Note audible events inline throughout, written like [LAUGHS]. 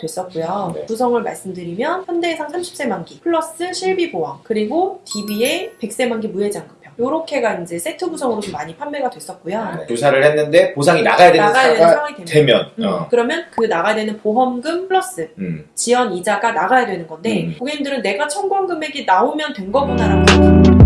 됐었고요. 네. 구성을 말씀드리면 현대해상 30세 만기 플러스 실비 보험 그리고 DBA 100세 만기 무해장급형 요렇게가 이제 세트 구성으로 좀 많이 판매가 됐었고요. 네. 조사를 했는데 보상이 나가야 되는 나가야 상황이 되면 되면 음, 어. 그러면 그 나가야 되는 보험금 플러스 음. 지연 이자가 나가야 되는 건데 음. 고객님들은 내가 청구한 금액이 나오면 된 거구나라고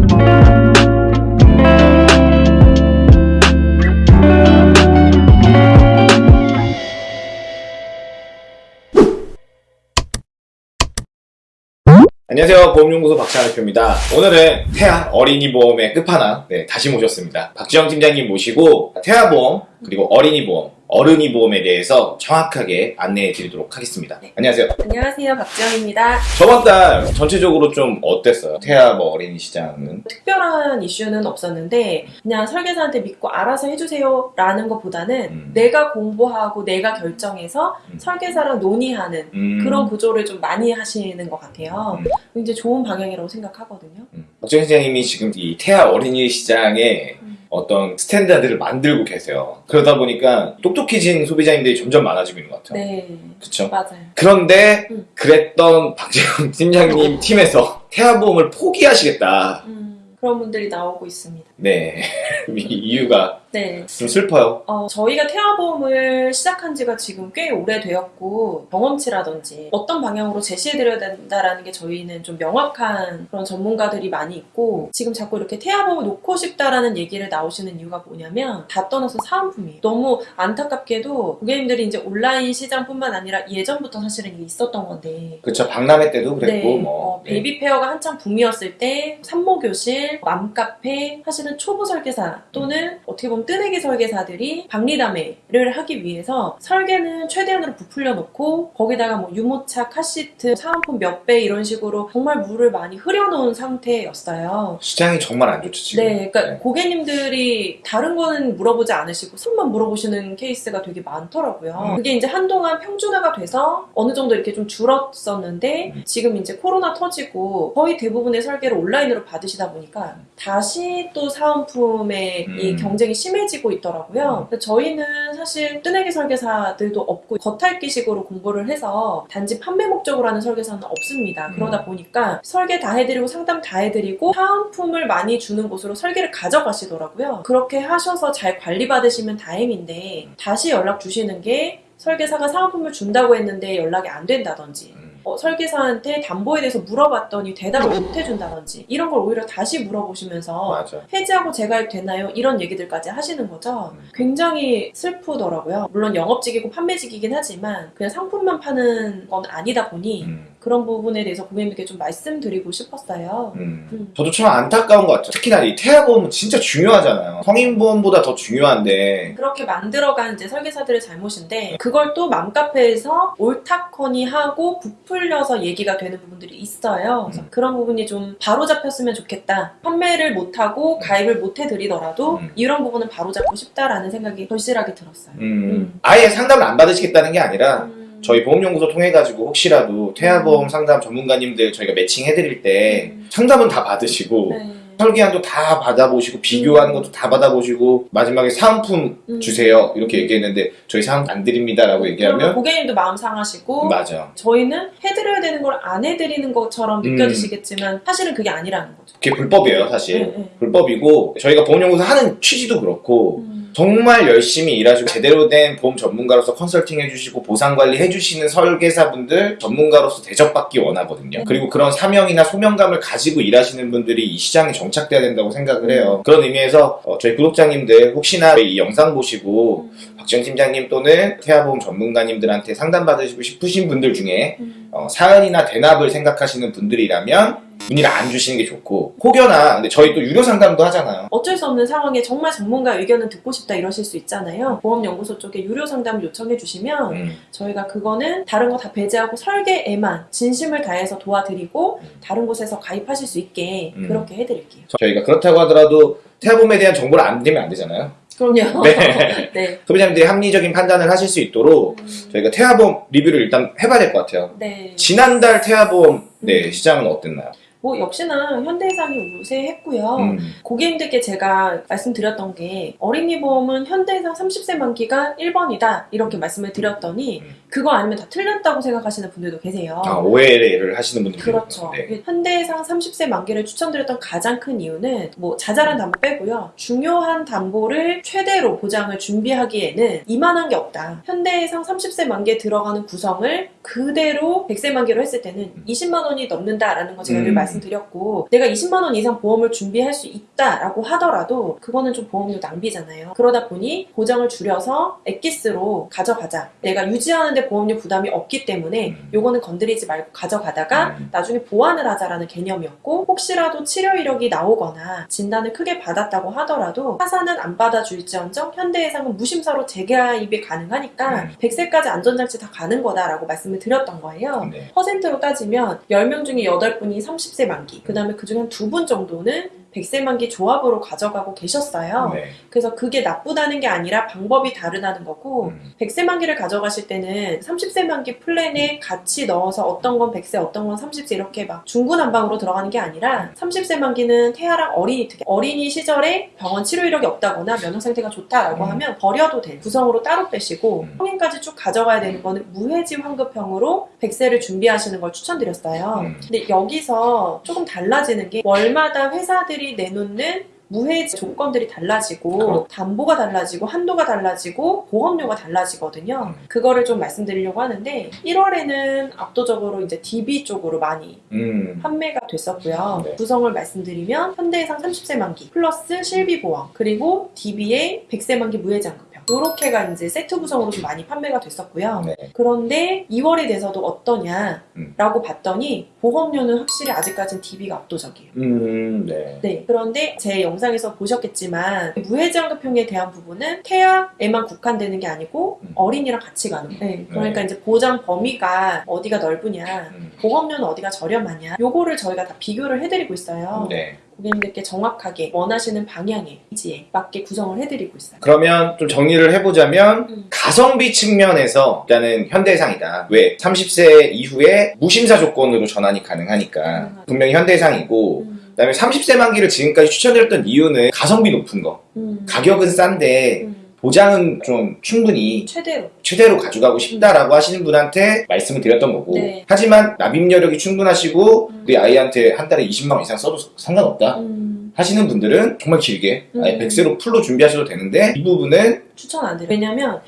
안녕하세요. 보험연구소 박찬호 대표입니다. 오늘은 태아 어린이 보험의 끝판왕 네, 다시 모셨습니다. 박지영 팀장님 모시고 태아 보험 그리고 어린이 보험 어른이 보험에 대해서 정확하게 안내해 드리도록 하겠습니다 안녕하세요 안녕하세요 박지영입니다. 저번 달 전체적으로 좀 어땠어요? 태아 뭐 어린이 시장은 특별한 이슈는 없었는데 그냥 설계사한테 믿고 알아서 해주세요 라는 것보다는 음. 내가 공부하고 내가 결정해서 음. 설계사랑 논의하는 음. 그런 구조를 좀 많이 하시는 것 같아요. 음. 굉장히 좋은 방향이라고 생각하거든요. 음. 박재영 팀장님이 지금 이 태아 어린이 시장에 음. 어떤 standard를 만들고 계세요. 그러다 보니까 똑똑해진 소비자님들이 점점 많아지고 있는 것 같아요. 네, 그쵸? 맞아요. 그런데 음. 그랬던 박재영 팀장님 [LAUGHS] 팀에서 태아보험을 포기하시겠다. 음, 그런 분들이 나오고 있습니다. 네. [LAUGHS] 이 이유가 네. 좀 슬퍼요. 어, 저희가 태아보험을 시작한 지가 지금 꽤 오래되었고 경험치라든지 어떤 방향으로 제시해드려야 된다라는 게 저희는 좀 명확한 그런 전문가들이 많이 있고 지금 자꾸 이렇게 태아보험을 놓고 싶다라는 얘기를 나오시는 이유가 뭐냐면 다 떠나서 사은품이에요. 너무 안타깝게도 고객님들이 이제 온라인 시장뿐만 아니라 예전부터 사실은 이게 있었던 건데 그쵸. 박람회 때도 그랬고, 네, 뭐. 어, baby fair가 한창 붐이었을 때 산모교실, 맘카페, 사실은 초보 설계사 또는 어떻게 보면 뜨내기 설계사들이 박리다매를 하기 위해서 설계는 최대한으로 부풀려 놓고 거기다가 뭐 유모차, 카시트, 사은품 몇 배 이런 식으로 정말 물을 많이 흐려놓은 상태였어요. 시장이 정말 안 좋죠, 지금. 네, 그러니까 네. 고객님들이 다른 거는 물어보지 않으시고 손만 물어보시는 케이스가 되게 많더라고요. 음. 그게 이제 한동안 평준화가 돼서 어느 정도 이렇게 좀 줄었었는데 음. 지금 이제 코로나 터지고 거의 대부분의 설계를 온라인으로 받으시다 보니까 다시 또 사은품의 이 음. 경쟁이 심해지고 있더라고요. 그래서 저희는 사실 뜨내기 설계사들도 없고 겉핥기식으로 공부를 해서 단지 판매 목적으로 하는 설계사는 없습니다. 음. 그러다 보니까 설계 다 해드리고 상담 다 해드리고 사은품을 많이 주는 곳으로 설계를 가져가시더라고요. 그렇게 하셔서 잘 관리받으시면 다행인데 다시 연락 주시는 게 설계사가 사은품을 준다고 했는데 연락이 안 된다든지 음. 어, 설계사한테 담보에 대해서 물어봤더니 대답을 못 해준다든지 이런 걸 오히려 다시 물어보시면서 맞아. 해지하고 재가입 되나요? 이런 얘기들까지 하시는 거죠. 음. 굉장히 슬프더라고요. 물론 영업직이고 판매직이긴 하지만 그냥 상품만 파는 건 아니다 보니 음. 그런 부분에 대해서 고객님들께 좀 말씀드리고 싶었어요. 음. 음. 저도 참 안타까운 것 같아요. 특히나 이 태아보험은 진짜 중요하잖아요. 성인보험보다 더 중요한데. 그렇게 만들어간 이제 설계사들의 잘못인데 그걸 또 맘카페에서 옳다커니 하고 부풀려서 얘기가 되는 부분들이 있어요. 그래서 음. 그런 부분이 좀 바로 잡혔으면 좋겠다. 판매를 못하고 가입을 못 해드리더라도 음. 이런 부분은 바로 잡고 싶다라는 생각이 절실하게 들었어요. 음. 음. 아예 상담을 안 받으시겠다는 게 아니라 음. 저희 보험연구소 통해 가지고 혹시라도 태아보험 상담 전문가님들 저희가 매칭해드릴 때 음. 상담은 다 받으시고 네. 설계안도 다 받아보시고 비교하는 음. 것도 다 받아보시고 마지막에 사은품 음. 주세요 이렇게 얘기했는데 저희 사은품 안 드립니다라고 얘기하면 고객님도 마음 상하시고 맞아 저희는 해드려야 되는 걸 안 해드리는 것처럼 음. 느껴지시겠지만 사실은 그게 아니라는 거죠. 그게 불법이에요 사실 네, 네. 불법이고 저희가 보험연구소 하는 취지도 그렇고 음. 정말 열심히 일하시고 제대로 된 보험 전문가로서 컨설팅 해주시고 보상 관리 해주시는 설계사분들 전문가로서 대접받기 원하거든요. 음. 그리고 그런 사명이나 소명감을 가지고 일하시는 분들이 이 시장에 정착돼야 된다고 생각을 해요. 음. 그런 의미에서 어, 저희 구독자님들 혹시나 이 영상 보시고 음. 박지영 팀장님 또는 태아보험 전문가님들한테 상담받으시고 싶으신 분들 중에 음. 어, 사연이나 대납을 생각하시는 분들이라면 문의를 안 주시는 게 좋고 혹여나 근데 저희 또 유료 상담도 하잖아요. 어쩔 수 없는 상황에 정말 전문가 의견을 듣고 싶다 이러실 수 있잖아요. 보험연구소 쪽에 유료 상담을 요청해 주시면 음. 저희가 그거는 다른 거 다 배제하고 설계에만 진심을 다해서 도와드리고 음. 다른 곳에서 가입하실 수 있게 음. 그렇게 해드릴게요. 저희가 그렇다고 하더라도 태아보험에 대한 정보를 안 드리면 안 되잖아요. 그럼요. 네. [LAUGHS] 네. [LAUGHS] 소비자님들이 합리적인 판단을 하실 수 있도록 음, 저희가 태아보험 리뷰를 일단 해봐야 될 것 같아요. 네. 지난달 태아보험 네, 음. 시장은 어땠나요? 뭐 역시나 현대해상이 우세했고요. 음. 고객님들께 제가 말씀드렸던 게 어린이 보험은 현대해상 30세 만기가 1번이다 이렇게 말씀을 드렸더니 음. 그거 아니면 다 틀렸다고 생각하시는 분들도 계세요. 아, 오해를 하시는 분들이 그렇죠. 네. 현대해상 30세 만기를 추천드렸던 가장 큰 이유는 뭐 자잘한 담보 빼고요. 중요한 담보를 최대로 보장을 준비하기에는 이만한 게 없다. 현대해상 30세 만기에 들어가는 구성을 그대로 100세 만기로 했을 때는 20만 원이 넘는다라는 거 제가 늘 음. 말씀 드렸고 내가 20만 원 이상 보험을 준비할 수 있다라고 하더라도 그거는 좀 보험료 낭비잖아요. 그러다 보니 보장을 줄여서 엑기스로 가져가자. 내가 유지하는데 보험료 부담이 없기 때문에 음. 요거는 건드리지 말고 가져가다가 음. 나중에 보완을 하자라는 개념이었고 혹시라도 치료 이력이 나오거나 진단을 크게 받았다고 하더라도 타사는 안 받아줄지언정 현대해상은 무심사로 재가입이 가능하니까 음. 100세까지 안전장치 다 가는 거다라고 말씀을 드렸던 거예요. 네. 퍼센트로 따지면 10명 중에 8분이 30세 만기. 그 다음에 그중에 한 2분 정도는 100세 만기 조합으로 가져가고 계셨어요. 네. 그래서 그게 나쁘다는 게 아니라 방법이 다르다는 거고 음. 100세 만기를 가져가실 때는 30세 만기 플랜에 같이 넣어서 어떤 건 100세, 어떤 건 30세 이렇게 막 중구난방으로 들어가는 게 아니라 30세 만기는 태아랑 어린이 특히 어린이 시절에 병원 치료 이력이 없다거나 면역 상태가 좋다라고 음. 하면 버려도 돼. 구성으로 따로 빼시고 음. 성인까지 쭉 가져가야 되는 거는 무해지 환급형으로 100세를 준비하시는 걸 추천드렸어요. 음. 근데 여기서 조금 달라지는 게 월마다 회사들이 내놓는 무해지 조건들이 달라지고 그렇죠. 담보가 달라지고 한도가 달라지고 보험료가 달라지거든요. 음. 그거를 좀 말씀드리려고 하는데 1월에는 압도적으로 이제 DB 쪽으로 많이 음. 판매가 됐었고요. 네. 구성을 말씀드리면 현대해상 30세 만기 플러스 실비 보험 그리고 DB의 100세 만기 무해장급 형 이렇게가 이제 세트 구성으로 좀 많이 판매가 됐었고요. 네. 그런데 2월이 돼서도 어떠냐라고 음. 봤더니 보험료는 확실히 아직까지는 DB가 압도적이에요. 음. 네. 네. 그런데 제 영상에서 보셨겠지만 무해장급형에 대한 부분은 태아에만 국한되는 게 아니고 음. 어린이랑 같이 가는 거예요. 네. 그러니까 네. 이제 보장 범위가 어디가 넓으냐 음. 보험료는 어디가 저렴하냐 요거를 저희가 다 비교를 해드리고 있어요. 네. 고객님들께 정확하게 원하시는 방향에 지에 맞게 구성을 해드리고 있어요. 그러면 좀 정리를 해보자면 음. 가성비 측면에서 일단은 현대해상이다. 왜? 30세 이후에 무심사 조건으로 전환이 가능하니까 가능하죠. 분명히 현대해상이고 음, 그다음에 30세 만기를 지금까지 추천드렸던 이유는 가성비 높은 거 음, 가격은 싼데 음, 보장은 좀 충분히 최대로 최대로 가져가고 싶다라고 하시는 분한테 말씀을 드렸던 거고 네. 하지만 납입 여력이 충분하시고 음. 우리 아이한테 한 달에 20만 원 이상 써도 상관없다 음, 하시는 분들은 정말 길게 아예 음. 100세로 풀로 준비하셔도 되는데 이 부분은 추천 안 드려요. 왜냐면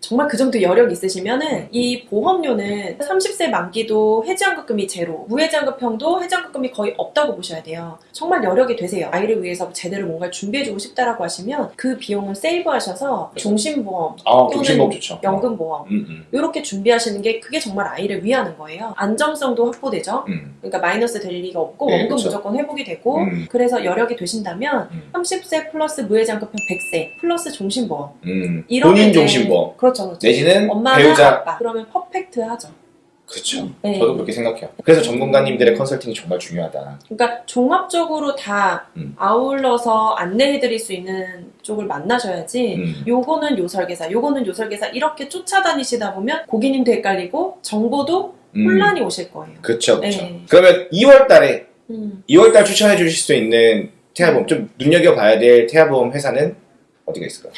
정말 그 정도 여력 있으시면은 이 보험료는 30세 만기도 해지환급금이 제로, 무해지환급형도 해지환급금이 거의 없다고 보셔야 돼요. 정말 여력이 되세요. 아이를 위해서 제대로 뭔가를 준비해주고 싶다라고 하시면 그 비용을 세이브하셔서 종신보험, 아 또는 연금보험 음, 음, 이렇게 준비하시는 게 그게 정말 아이를 위하는 거예요. 안정성도 확보되죠. 음, 그러니까 마이너스 될 리가 없고 네, 원금 그쵸. 무조건 회복이 되고 음. 그래서 여력이 되신다면 음. 30세 플러스 무해장급형 100세 플러스 종신보험 음. 이런 본인 게 종신보험 그렇죠, 그렇죠. 내지는 엄마나 배우자 아빠 그러면 퍼펙트하죠. 그렇죠 네. 저도 그렇게 생각해요 그래서 전문가님들의 컨설팅이 정말 중요하다 그러니까 종합적으로 다 음. 아울러서 안내해드릴 수 있는 쪽을 만나셔야지. 음. 요거는 요 설계사, 요거는 요 설계사 이렇게 쫓아다니시다 보면 고객님도 헷갈리고 정보도 음. 혼란이 오실 거예요. 그쵸 그쵸 네. 그러면 2월 달에 음. 2월 달 추천해 주실 수 있는 태아보험 좀 눈여겨봐야 될 태아보험 회사는 어디가 있을까요?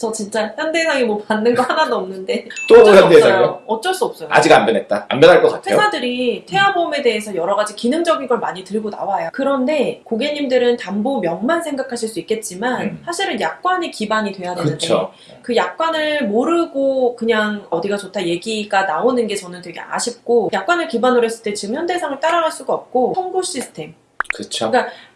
저 진짜 현대상이 뭐 받는 거 하나도 없는데 또? 없어요. 어쩔 수 없어요. 아직 안 변했다 안 변할 것 같아요 회사들이 태아보험에 대해서 여러 가지 기능적인 걸 많이 들고 나와요. 그런데 고객님들은 담보명만 생각하실 수 있겠지만 음. 사실은 약관이 기반이 돼야 되는데 그쵸 그 약관을 모르고 그냥 어디가 좋다 얘기가 나오는 게 저는 되게 아쉽고 약관을 기반으로 했을 때 지금 현대상을 따라갈 수가 없고 청구 시스템 그쵸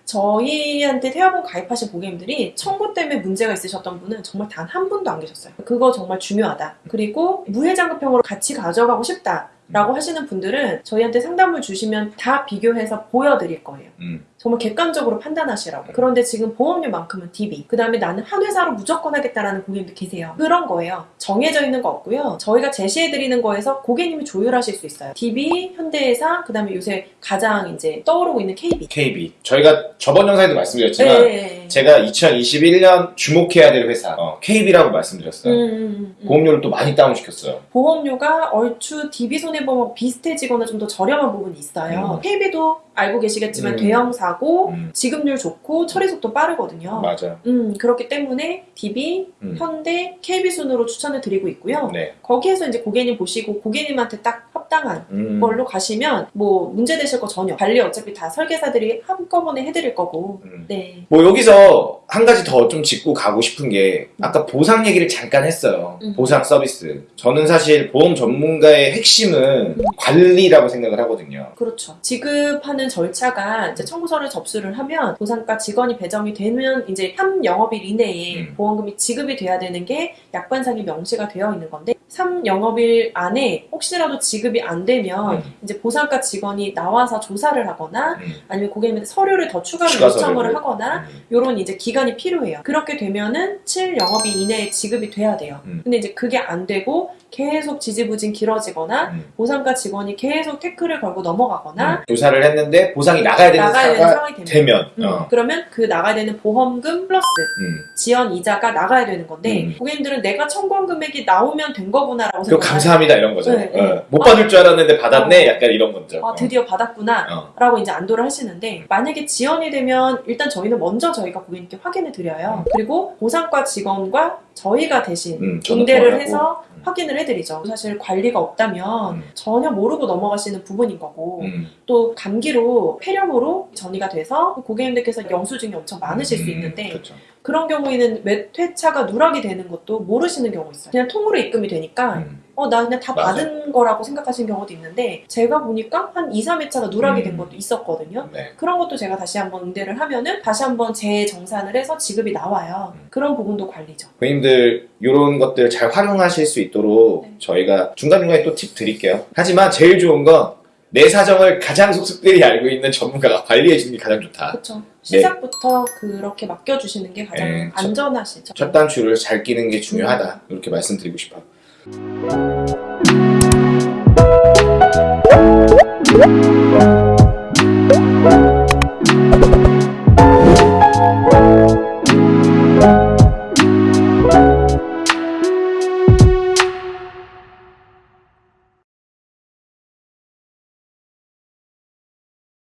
저희한테 태아보험 가입하신 고객님들이 청구 때문에 문제가 있으셨던 분은 정말 단 한 분도 안 계셨어요. 그거 정말 중요하다. 그리고 무해장급형으로 같이 가져가고 싶다. 라고 하시는 분들은 저희한테 상담을 주시면 다 비교해서 보여드릴 거예요. 음. 정말 객관적으로 판단하시라고. 그런데 지금 보험료만큼은 DB. 그 다음에 나는 한 회사로 무조건 하겠다라는 고객님들 계세요. 그런 거예요. 정해져 있는 거 없고요. 저희가 제시해드리는 거에서 고객님이 조율하실 수 있어요. DB, 현대해상, 그 다음에 요새 가장 이제 떠오르고 있는 KB. KB 저희가 저번 영상에도 말씀드렸지만 네. 제가 2021년 주목해야 될 회사 어, KB라고 말씀드렸어요 음, 음, 음. 보험료를 또 많이 다운시켰어요 보험료가 얼추 DB 손해보험하고 비슷해지거나 좀 더 저렴한 부분이 있어요. 음. KB도 알고 계시겠지만 음. 대형 사고, 음. 지급률 좋고 처리 속도 빠르거든요. 맞아요. 음, 그렇기 때문에 DB, 음. 현대, KB 순으로 추천을 드리고 있고요. 네. 거기에서 이제 고객님 보시고 고객님한테 딱 합당한 음. 걸로 가시면 뭐 문제 되실 거 전혀. 관리 어차피 다 설계사들이 한꺼번에 해드릴 거고. 음. 네. 뭐 여기서 한 가지 더 좀 짚고 가고 싶은 게 아까 보상 얘기를 잠깐 했어요. 음. 보상 서비스. 저는 사실 보험 전문가의 핵심은 음. 관리라고 생각을 하거든요. 그렇죠. 지급하는 절차가 이제 청구서를 접수를 하면 보상과 직원이 배정이 되면 이제 3영업일 이내에 음. 보험금이 지급이 돼야 되는 게 약관상에 명시가 되어 있는 건데 3영업일 안에 혹시라도 지급이 안 되면 음. 이제 보상과 직원이 나와서 조사를 하거나 음. 아니면 고객님한테 서류를 더 추가로 추가 요청을 서류를. 하거나 음. 요런 이제 기간이 필요해요. 그렇게 되면은 7영업일 이내에 지급이 돼야 돼요. 음. 근데 이제 그게 안 되고 계속 지지부진 길어지거나 음. 보상과 직원이 계속 태클을 걸고 넘어가거나 음. 조사를 했는데 보상이 나가야 되는 나가야 되는 상황이 되면, 되면 음, 어. 그러면 그 나가야 되는 보험금 플러스 음. 지연 이자가 나가야 되는 건데 음. 고객님들은 내가 청구한 금액이 나오면 된 거 구나라고 그 생각해요. 감사합니다 이런 거죠. 네, 네. 어. 못 받을 줄 알았는데 받았네. 약간 이런 거죠. 아, 드디어 받았구나. 어. 라고 이제 안도를 하시는데 만약에 지연이 되면 일단 저희는 먼저 저희가 고객님께 확인을 드려요. 그리고 보상과 직원과 저희가 대신 음, 응대를 통화하고. 해서 음. 확인을 해드리죠. 사실 관리가 없다면 음. 전혀 모르고 넘어가시는 부분인 거고 음. 또 감기로 폐렴으로 전이가 돼서 고객님들께서 영수증이 엄청 많으실 수 음, 있는데 그렇죠. 그런 경우에는 외퇴차가 누락이 되는 것도 모르시는 경우 있어요. 그냥 통으로 입금이 되니까 음. 어, 나 그냥 다 맞아요. 받은 거라고 생각하시는 경우도 있는데 제가 보니까 한 2, 3회차가 누락이 된 음. 것도 있었거든요. 네. 그런 것도 제가 다시 한번 응대를 하면은 다시 한번 재정산을 해서 지급이 나와요. 음. 그런 부분도 관리죠. 고객님들 이런 것들 잘 활용하실 수 있도록 네. 저희가 중간중간에 또 팁 드릴게요. 하지만 제일 좋은 건 내 사정을 가장 속속들이 알고 있는 전문가가 관리해 주는 게 가장 좋다. 그렇죠. 시작부터 그렇게 맡겨주시는 게 가장 네, 첫- 안전하시죠. 첫 단추를 잘 끼는 게 중요하다. 이렇게 말씀드리고 싶어요. Thank